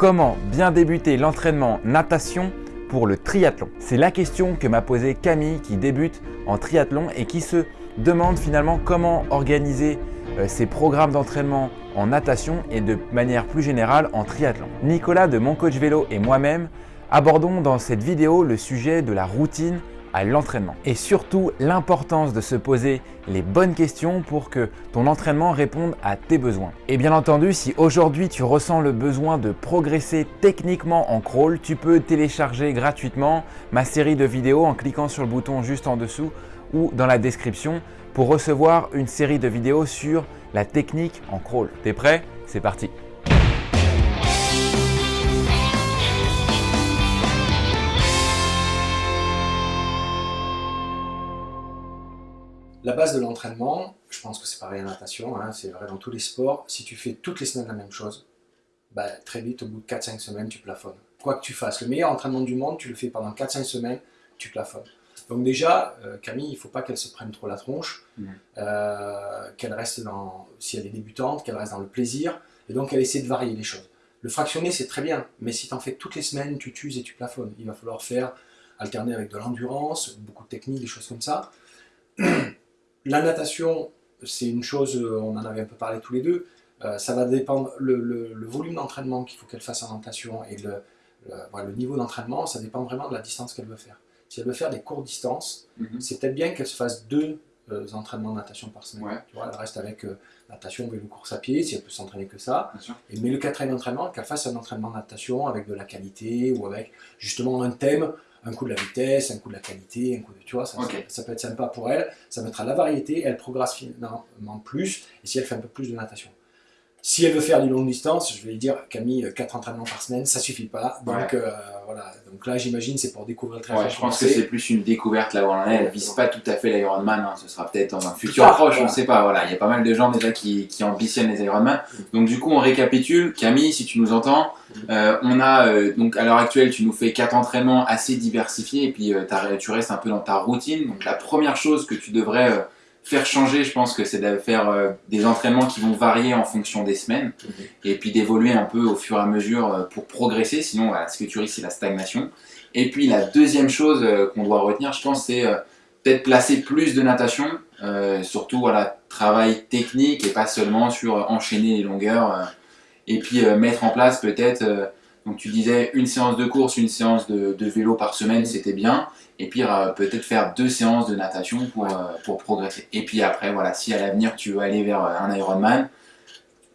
Comment bien débuter l'entraînement natation pour le triathlon C'est la question que m'a posée Camille qui débute en triathlon et qui se demande finalement comment organiser euh, ses programmes d'entraînement en natation et de manière plus générale en triathlon. Nicolas de Mon Coach Vélo et moi-même abordons dans cette vidéo le sujet de la routine à l'entraînement et surtout l'importance de se poser les bonnes questions pour que ton entraînement réponde à tes besoins. Et bien entendu, si aujourd'hui tu ressens le besoin de progresser techniquement en crawl, tu peux télécharger gratuitement ma série de vidéos en cliquant sur le bouton juste en dessous ou dans la description pour recevoir une série de vidéos sur la technique en crawl. T'es prêt? C'est parti La base de l'entraînement, je pense que c'est pareil en natation, hein, c'est vrai dans tous les sports, si tu fais toutes les semaines la même chose, bah, très vite, au bout de 4-5 semaines, tu plafonnes. Quoi que tu fasses, le meilleur entraînement du monde, tu le fais pendant 4-5 semaines, tu plafonnes. Donc déjà, euh, Camille, il ne faut pas qu'elle se prenne trop la tronche, mmh. euh, qu'elle reste dans, si elle est débutante, qu'elle reste dans le plaisir, et donc elle essaie de varier les choses. Le fractionné, c'est très bien, mais si tu en fais toutes les semaines, tu t'uses et tu plafonnes. Il va falloir faire, alterner avec de l'endurance, beaucoup de techniques, des choses comme ça. La natation, c'est une chose, euh, on en avait un peu parlé tous les deux, euh, ça va dépendre, le, volume d'entraînement qu'il faut qu'elle fasse en natation et le, le, niveau d'entraînement, ça dépend vraiment de la distance qu'elle veut faire. Si elle veut faire des courtes distances, mhm. c'est peut-être bien qu'elle se fasse deux euh, entraînements de natation par semaine. Tu vois, elle reste avec natation, vélo, course à pied, si elle peut s'entraîner que ça. Et, mais le quatrième entraînement, qu'elle fasse un entraînement de natation avec de la qualité ou avec justement un thème un coup de la vitesse, un coup de la qualité, un coup de, tu vois, ça, ça, peut être sympa pour elle, ça mettra la variété, elle progresse finalement plus, et si elle fait un peu plus de natation. Si elle veut faire du longue distance, je vais lui dire, Camille, 4 entraînements par semaine, ça suffit pas. Donc euh, voilà. Donc là, j'imagine, c'est pour découvrir le triathlon. Ouais, je pense que c'est plus une découverte là où on Elle vise pas tout à fait l'Ironman. Hein. Ce sera peut-être dans un futur proche, on ne sait pas. Voilà, il y a pas mal de gens déjà qui, qui ambitionnent les Ironman. Donc du coup, on récapitule. Camille, si tu nous entends, euh, on a euh, donc à l'heure actuelle, tu nous fais quatre entraînements assez diversifiés et puis tu restes un peu dans ta routine. Donc la première chose que tu devrais faire changer, je pense que c'est de faire euh, des entraînements qui vont varier en fonction des semaines mhm. et puis d'évoluer un peu au fur et à mesure euh, pour progresser, sinon voilà, ce que tu risques c'est la stagnation. Et puis la deuxième chose euh, qu'on doit retenir, je pense, c'est peut-être placer plus de natation, surtout voilà, travail technique et pas seulement sur enchaîner les longueurs et puis mettre en place peut-être donc tu disais une séance de course, une séance de, vélo par semaine, c'était bien. Et puis euh, peut-être faire deux séances de natation pour, euh, pour progresser. Et puis après, voilà, si à l'avenir tu veux aller vers euh, un Ironman,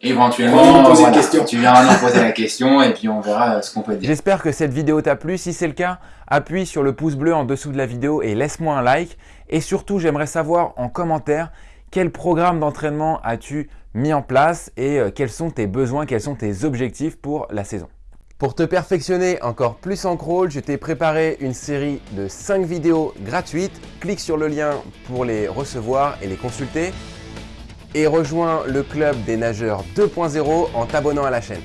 éventuellement, poser question. tu viendras nous poser la question et puis on verra ce qu'on peut dire. J'espère que cette vidéo t'a plu. Si c'est le cas, appuie sur le pouce bleu en dessous de la vidéo et laisse-moi un like. Et surtout, j'aimerais savoir en commentaire quel programme d'entraînement as-tu mis en place et quels sont tes besoins, quels sont tes objectifs pour la saison? Pour te perfectionner encore plus en crawl, je t'ai préparé une série de 5 vidéos gratuites. Clique sur le lien pour les recevoir et les consulter. Et rejoins le club des nageurs 2.0 en t'abonnant à la chaîne.